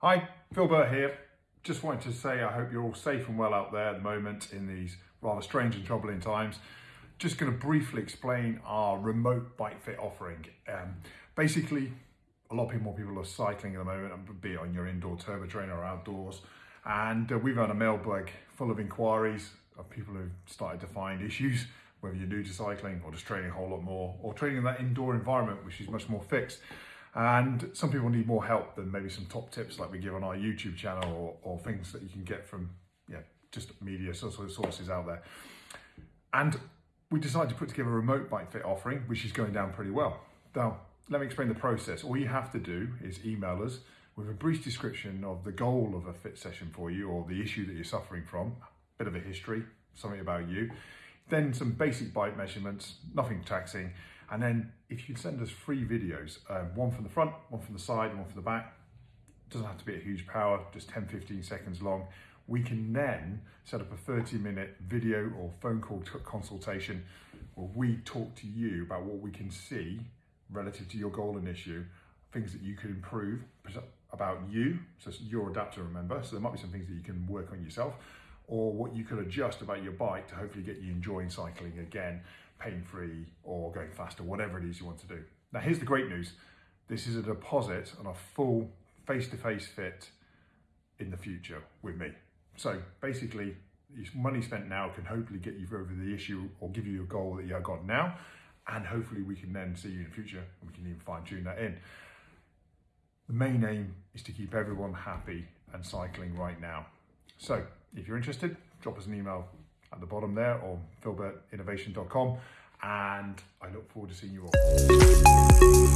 Hi, Phil Burt here. Just wanted to say I hope you're all safe and well out there at the moment in these rather strange and troubling times. Just going to briefly explain our remote bike fit offering. Um, basically, a lot more people are cycling at the moment, be it on your indoor turbo trainer or outdoors. And uh, we've had a mailbag full of inquiries of people who've started to find issues, whether you're new to cycling or just training a whole lot more, or training in that indoor environment, which is much more fixed. And some people need more help than maybe some top tips like we give on our YouTube channel or, or things that you can get from yeah, just media sources out there. And we decided to put together a remote bike fit offering, which is going down pretty well. Now, let me explain the process. All you have to do is email us with a brief description of the goal of a fit session for you or the issue that you're suffering from, a bit of a history, something about you, then some basic bike measurements, nothing taxing, and then if you send us three videos, um, one from the front, one from the side, one from the back, doesn't have to be a huge power, just 10, 15 seconds long. We can then set up a 30 minute video or phone call consultation where we talk to you about what we can see relative to your goal and issue, things that you could improve about you, so your adapter, remember, so there might be some things that you can work on yourself, or what you could adjust about your bike to hopefully get you enjoying cycling again, pain-free or going faster, whatever it is you want to do. Now here's the great news. This is a deposit on a full face-to-face -face fit in the future with me. So basically, this money spent now can hopefully get you over the issue or give you a goal that you've got now. And hopefully we can then see you in the future and we can even fine tune that in. The main aim is to keep everyone happy and cycling right now. So if you're interested, drop us an email at the bottom there or philburtinnovation.com and I look forward to seeing you all.